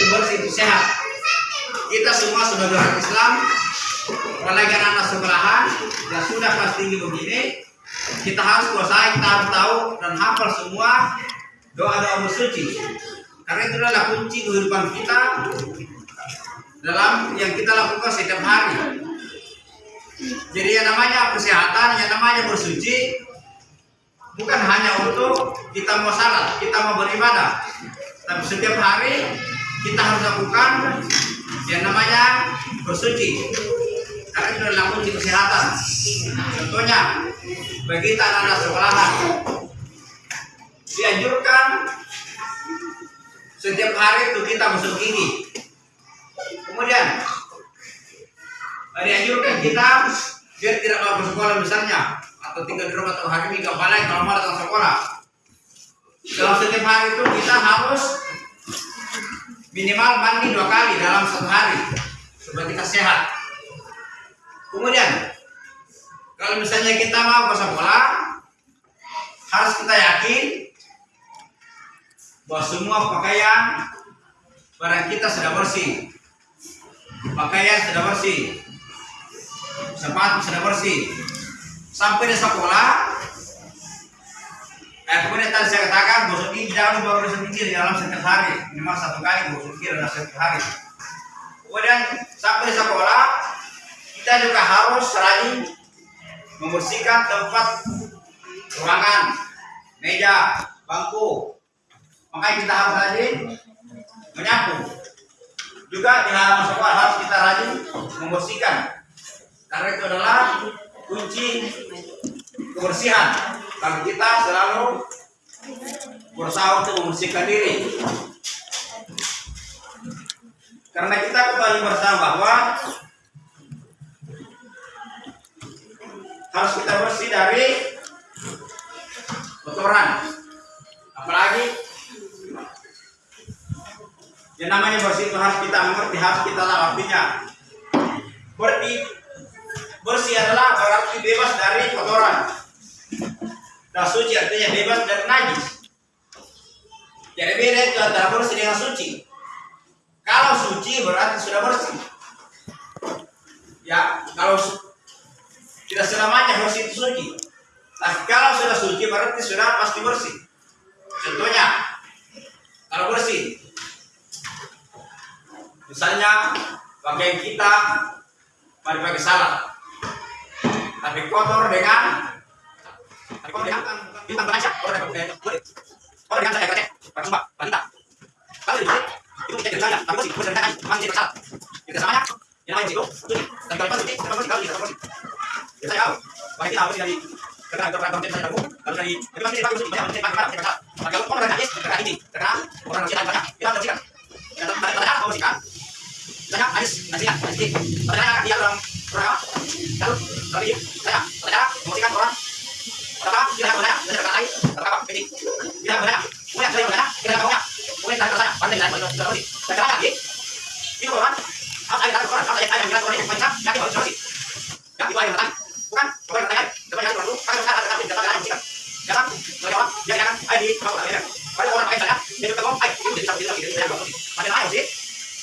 Itu bersih itu sehat. Kita semua sebagai orang Islam, apalagi anak sekolahan yang sudah kelas tinggi begini, kita harus kuasai, kita harus tahu dan hafal semua doa-doa bersuci. Karena itu adalah kunci kehidupan kita dalam yang kita lakukan setiap hari. Jadi yang namanya kesehatan, yang namanya bersuci bukan hanya untuk kita mau salat, kita mau beribadah. Tapi setiap hari kita harus lakukan yang namanya bersuci. Karena itu adalah kunci kesehatan. Contohnya, bagi kita anak-anak sekolahan dianjurkan setiap hari itu kita masuk gigi. Kemudian dianjurkan kita biar tidak mau ke sekolah misalnya atau tinggal di rumah atau hari ini balik kalau mau datang sekolah dalam setiap hari itu kita harus minimal mandi dua kali dalam satu hari supaya kita sehat. Kemudian kalau misalnya kita mau ke sekolah harus kita yakin bahwa semua pakaian barang kita sudah bersih. Pakaian sudah bersih. Sepatu sudah bersih. Sampai di sekolah eh kemudian tadi saya katakan gosok gigi jangan lupa gigi di dalam setiap hari minimal satu kali gosok gigi dalam setiap hari kemudian sampai sekolah kita juga harus rajin membersihkan tempat ruangan meja bangku. Makanya kita harus rajin menyapu. Juga di halaman sekolah harus kita rajin membersihkan. Karena itu adalah kunci kebersihan kalau kita selalu berusaha untuk membersihkan diri. Karena kita ketahui bersama bahwa harus kita bersih dari kotoran. Apalagi yang namanya bersih itu harus kita mengerti harus kita tahu artinya berarti bersih adalah berarti bebas dari kotoran dan suci artinya bebas dari najis. Jadi beda itu antara bersih dengan suci. Kalau suci berarti sudah bersih. Ya kalau tidak selamanya bersih itu suci. Tapi kalau sudah suci berarti sudah pasti bersih. Contohnya kalau bersih. Misalnya pakaian kita mari pakai salah tapi kotor dengan kalau kita kita saya orang orang. Saya bertanya, pandai saya bertanya, saya bertanya, saya bertanya, itu orang, harus ada orang, harus ada yang bilang orang yang macam, yakin harus bersih. Ya, itu yang bertanya, bukan, bukan bertanya, bertanya dulu, kan harus ada yang bertanya, yang Jangan, bagi orang, dia jangan, ayo di, mau bertanya, pada orang pakai saya, dia juga ngomong, ayo, itu bisa bisa bisa bisa pada ayo sih,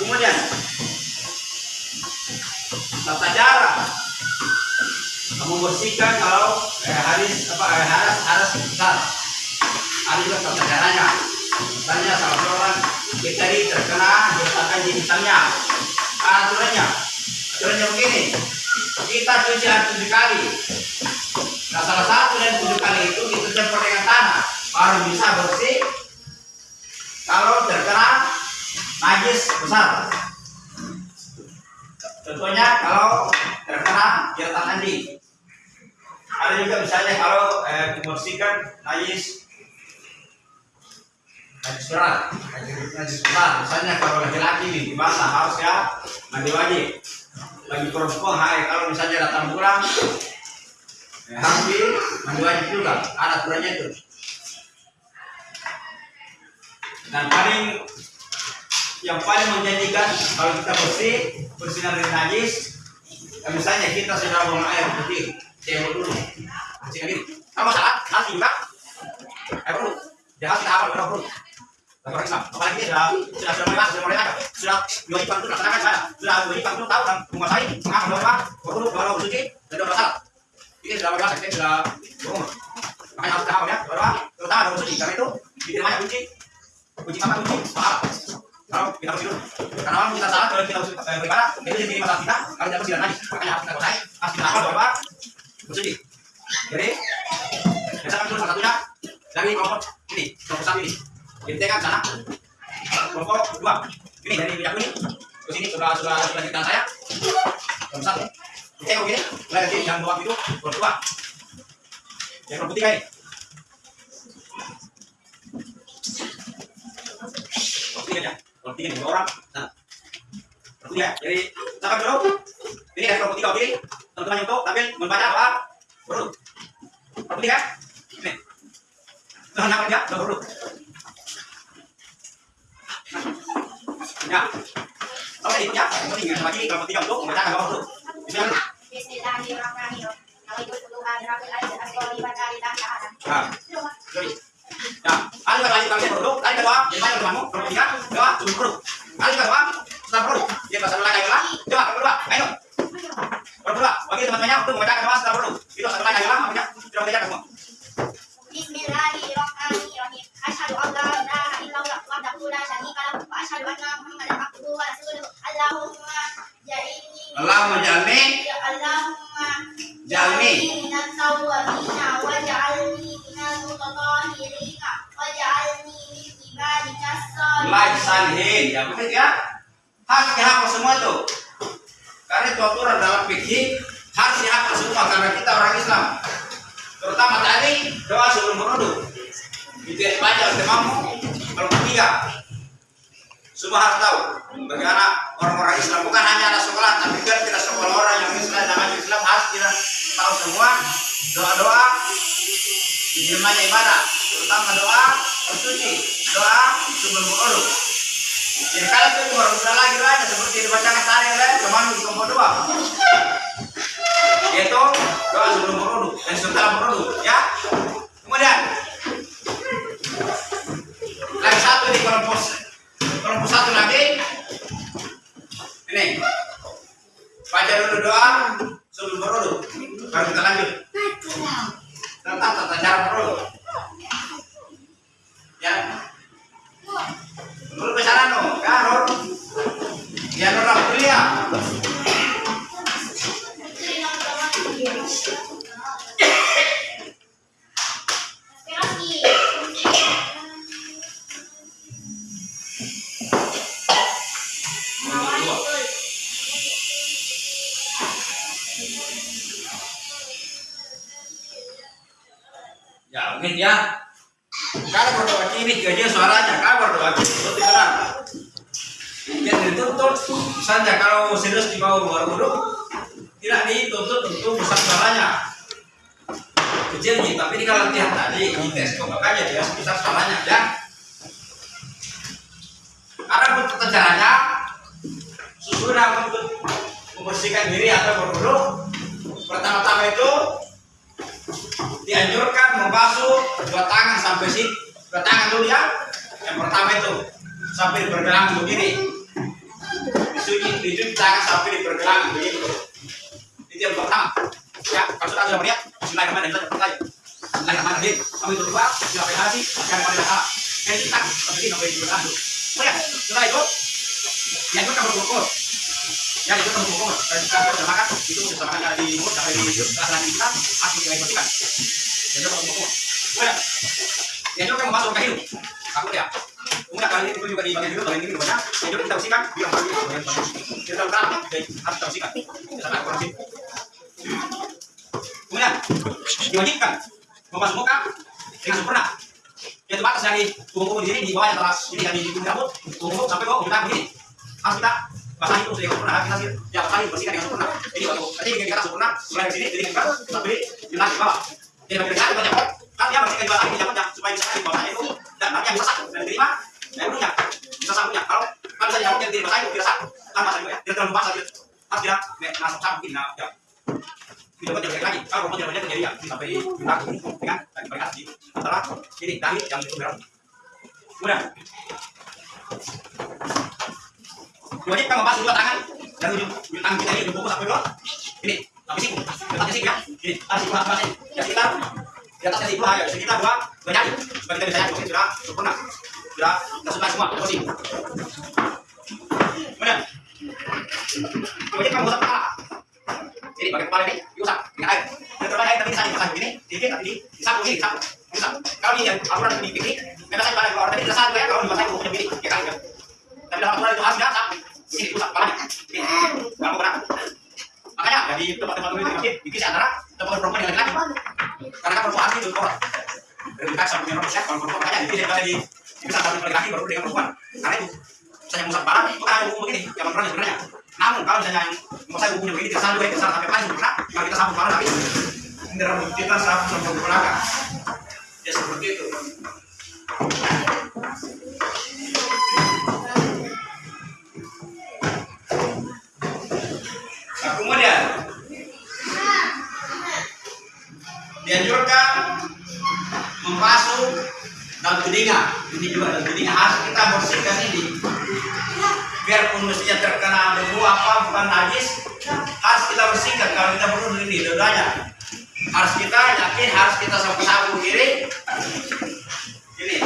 kemudian tata cara. Kamu bersihkan kalau eh, haris apa eh, haras haras besar. Ada juga tata caranya. Misalnya salah seorang ini terkena di misalnya aturannya? Aturannya begini. Kita cuci air tujuh kali. Nah salah satu dari tujuh kali itu kita campur dengan tanah. Baru bisa bersih. Kalau terkena najis besar Contohnya kalau terkena jeratan mandi. Ada juga misalnya kalau eh, membersihkan najis najis berat, najis, besar. Misalnya kalau laki-laki nih dibasah harus ya mandi wajib. Bagi perempuan hai kalau misalnya datang harus di mandi wajib juga. Ada aturannya itu. Dan paling yang paling menjanjikan kalau kita bersih bersihkan dari najis ya misalnya kita sudah buang air putih cewek dulu bersihkan diri apa salah salah juga air dulu jangan kita apa kita perlu bagi orang Islam? Apalagi ini sudah sudah sudah masuk sudah ada sudah dua iklan itu laksanakan saya sudah dua iklan itu tahu dan menguasai mengapa bahwa berkudu bahwa bersuci dan dua masalah. Ini sudah berasa kita sudah berumur makanya harus tahu ya bahwa terutama dalam bersuci karena itu diterima kunci. Kunci kamar kunci. Pahala kalau kita bersih dulu karena kalau kita salah kalau kita eh, beribadah itu jadi masalah kita kalau tidak bersih dan najis makanya harus kita kuasai harus kita hafal bahwa bersuci jadi misalkan dulu salah satunya dari kelompok ini kelompok satu ini. Kita kan sana. Kelompok dua. Ini dari minyak kuning ke sini sudah sudah sudah cerita saya. Kelompok satu. Kita begini mulai dari yang dua itu kelompok dua. Yang kelompok tiga ini. Tiga ya kelompok tiga orang nah. Tiga jadi silakan dulu ini dari kelompok tiga oke? Teman-teman yang untuk tampil membaca doa berurut kelompok tiga ini. Tuhan nama dia? Berurut ya. Oke ya. Penting ya lagi kelompok tiga untuk membaca doa berurut Bismillah Bismillahirrahmanirrahim. Nawaitu Tuhan rabbil alamin asqali wa ta'ala ta'ala. nah. Jadi ya ada kata lagi kalian berurut tadi kedua jadi mana temanmu kelompok tiga doa sebelum berurut ada kedua setelah berurut dia bahasa lain adalah coba kelompok dua. Ayo. Kelompok dua. Bagi teman-temannya untuk membaca doa setelah berurut itu satu lain adalah makanya sudah membaca semua tahu bagaimana orang-orang Islam. Bukan hanya anak sekolah tapi juga kita sekolah orang yang Islam dan yang Islam harus kita tahu semua. Doa-doa diterimanya ibadah terutama doa bersuci doa sebelum berwudu. Jadi kalau itu cuma udah lagi lainnya seperti dibacakan tadi oleh teman di kelompok dua. Yaitu doa sebelum berwudu dan setelah berwudu ya. Kemudian baca dulu doa sebelum berwudu baru kita lanjut. Tentang tata cara berwudu dituntut, misalnya kalau serius di bawah luar wudhu, tidak dituntut untuk besar suaranya. Kecil nih, tapi ini kalau latihan tadi, di tes makanya dia besar suaranya ya. Ada bentuk caranya, sesudah untuk membersihkan diri atau berwudhu, pertama-tama itu dianjurkan membasuh dua tangan sampai sini dua tangan dulu ya yang pertama itu sampai bergelang dicuci dicuci tangan sampai bergelang begini itu yang pertama ya kalau sudah sudah melihat Bismillahirrahmanirrahim kita pertanyaan Bismillahirrahmanirrahim kami itu dua siapa hati yang pada hak yang kita ini sampai bergelang oh ya? Setelah itu dianjurkan berkukur ya itu kamu pokok dan kita makan itu makan dari mulut sampai di rasa kita asli yang bersihkan jadi kamu boleh ya? Itu kamu masuk ke hidup. Aku ya kali ini juga di bagian ini kita kita jadi kita bersihkan. Kita kemudian diwajibkan membasuh muka dengan sempurna. Ya itu batas dari tubuh di sini di bawahnya teras. Ini dari di rambut tubuh sampai ke kita begini harus kita dengan sempurna. Kita ya bersihkan dengan sempurna. Nanti kita sempurna mulai dari sini jadi kita sampai di lantai bawah. Jadi bagi kita banyak. Kan dia bersihkan juga lagi jangan supaya bisa di bawahnya itu dan nanti yang satu dan terima dan punya bisa satunya kalau kalau misalnya yang jadi basahi tidak satu kan basah juga ya tidak terlalu basah gitu harus nah ya tidak boleh lagi kalau mau jangan jadi ya sampai belakang dengan dan mereka di antara ini dari yang itu wajib kan dua tangan dan ujung tangan kita ini ujung buku sampai dua ini sampai siku letaknya siku ya ini ya sekitar di atasnya siku ya sekitar dua dua jari supaya kita bisa mungkin sudah sempurna sudah kita sudah semua posisi kemudian wajib kan membasuh kepala. Ini bagian kepala ini diusap dengan air. Dan terbaik air tapi bisa dimasak begini sedikit tapi di disapu ini disapu kalau ini yang aturan di piknik memang saya keluar. Tapi juga ya kalau dimasak bukunya begini ya kan ya. Tapi dalam aturan itu harus diasap. Ini diusap kepalanya ini kamu pernah makanya jadi tempat-tempat itu di masjid dipisah antara tempat perempuan yang laki-laki. Karena kan perempuan itu orang. Dari kita punya ya kalau perempuan. Makanya dipisah pada dipisah antara laki-laki baru dengan perempuan karena itu saya musab kepala itu kan buku begini yang perempuan sebenarnya. Namun kalau misalnya yang mau saya bukunya begini tidak sampai tidak sampai paling sempurna kalau kita sambung kepala tapi rambut kita sambung sampai belakang. Ya seperti itu. Nah, kemudian dianjurkan membasuh dalam telinga juga telinga harus kita bersihkan ini. Biarpun mestinya terkena debu apa bukan najis harus kita bersihkan. Kalau kita perlu ini dodanya harus kita yakin harus kita sapu-sapu kiri. Ini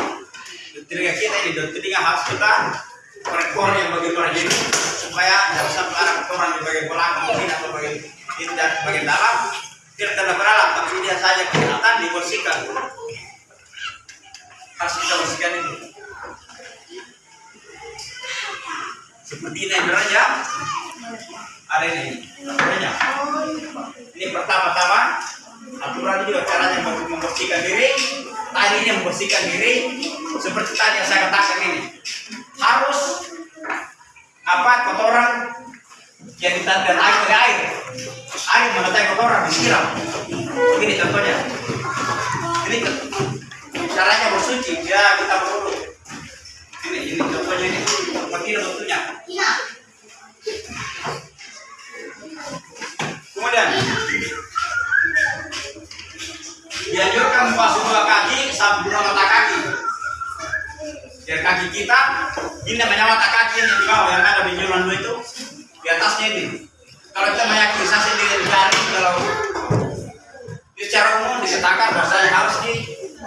telinga kita ini dan telinga harus kita rekor yang bagian luar ini supaya tidak sampai arah kotoran di bagian belakang ini atau bagian ini dan bagian dalam. Tidak terlalu beralam tapi dia saja kelihatan dibersihkan harus kita bersihkan ini seperti ini aja ada ini aturannya ini pertama-tama aturan juga caranya membersihkan diri. Tadi ini membersihkan diri. Seperti tadi yang saya katakan ini. Harus apa kotoran yang ditandai air dari air. Air mengetai kotoran disiram. Ini contohnya. Ini caranya bersuci ya kita berwudu ini ini contohnya ini. Begini bentuknya kemudian dianjurkan membasuh dua kaki sampai dua mata kaki. Biar kaki kita ini namanya mata kaki yang di bawah yang ada benjolan dua itu di atasnya ini. Kalau kita meyakini saya sendiri mencari kalau secara umum dikatakan bahwasanya harus di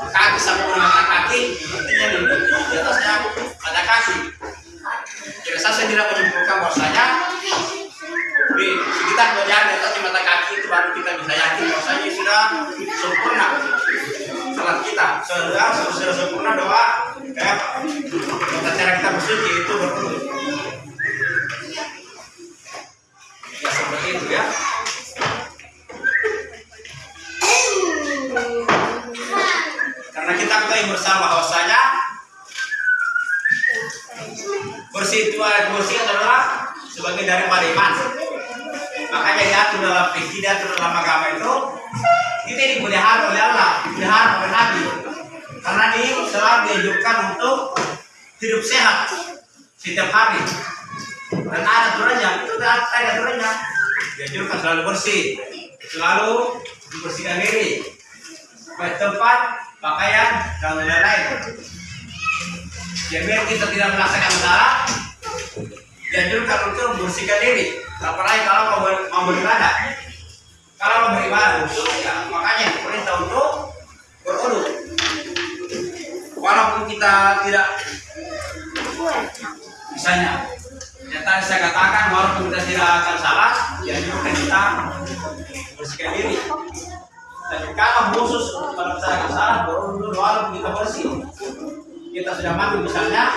kaki sampai mata kaki artinya di, di atasnya mata kaki. Jadi saya sendiri menyimpulkan bahwasanya di sekitar jari di mata kaki itu baru kita bisa yakin bahwasanya sudah sempurna. Salat kita sudah sudah sempurna doa tata cara kita bersuci itu berwudu Makanya diatur dalam fikih diatur dalam agama itu kita dipelihara oleh Allah, dipelihara oleh Nabi. Karena ini selalu dianjurkan untuk hidup sehat setiap hari. Dan ada aturannya, itu ada aturannya. Dianjurkan selalu bersih, selalu membersihkan diri, baik tempat, pakaian, dan lain-lain. Jadi kita tidak melaksanakan salah, dianjurkan untuk membersihkan diri. Apalagi kalau mau, mau beribadah. Kalau mau beribadah itu, ya makanya perintah untuk berwudu. Walaupun kita tidak misalnya yang saya katakan walaupun kita tidak akan salah dianjurkan kita bersihkan diri. Tapi kalau khusus kalau saya akan salah dulu walaupun kita bersih kita sudah mandi misalnya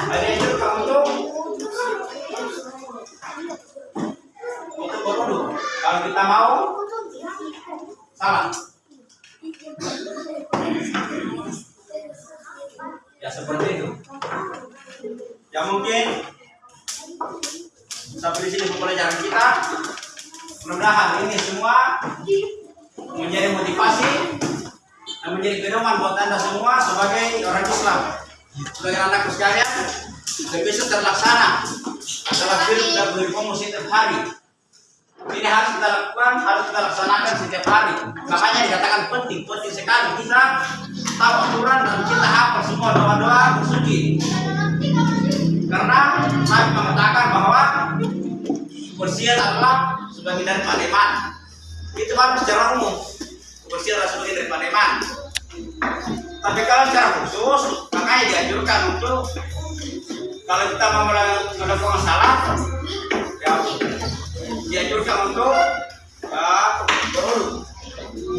ada yang juga untuk untuk kalau kita mau salah. Ya seperti itu. Ya mungkin sampai di sini pembelajaran kita. Mudah-mudahan ini semua menjadi motivasi dan menjadi pedoman buat anda semua sebagai orang Islam. Sebagai anak sekalian bisa terlaksana dalam hidup dan berkomunikasi setiap hari ini harus kita lakukan harus kita laksanakan setiap hari. Makanya dikatakan penting penting sekali. Kita tahu aturan dan kita hafal semua doa-doa bersuci karena Nabi mengatakan bahwa kebersihan adalah sebagai dari iman itu baru secara umum. Kebersihan adalah sebagai dari iman tapi kalau secara khusus makanya dianjurkan untuk kalau kita mau melakukan salah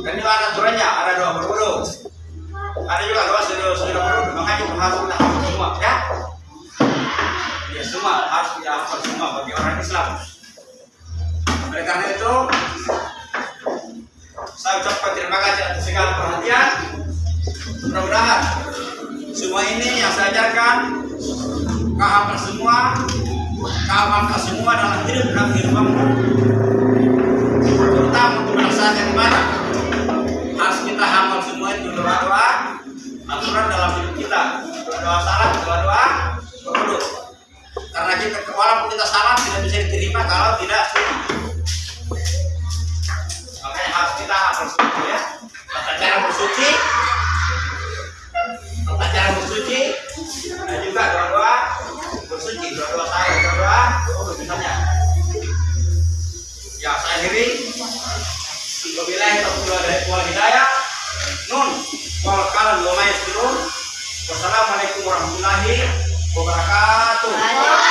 dan ada aturannya ada doa ada juga doa makanya semua ya? Ya semua. Harus semua bagi orang Islam. Oleh karena itu saya ucapkan terima kasih atas segala perhatian. Mudah-mudahan semua ini yang saya ajarkan kau semua kau hafal semua dalam hidup dan kehidupanmu warahmatullahi wabarakatuh.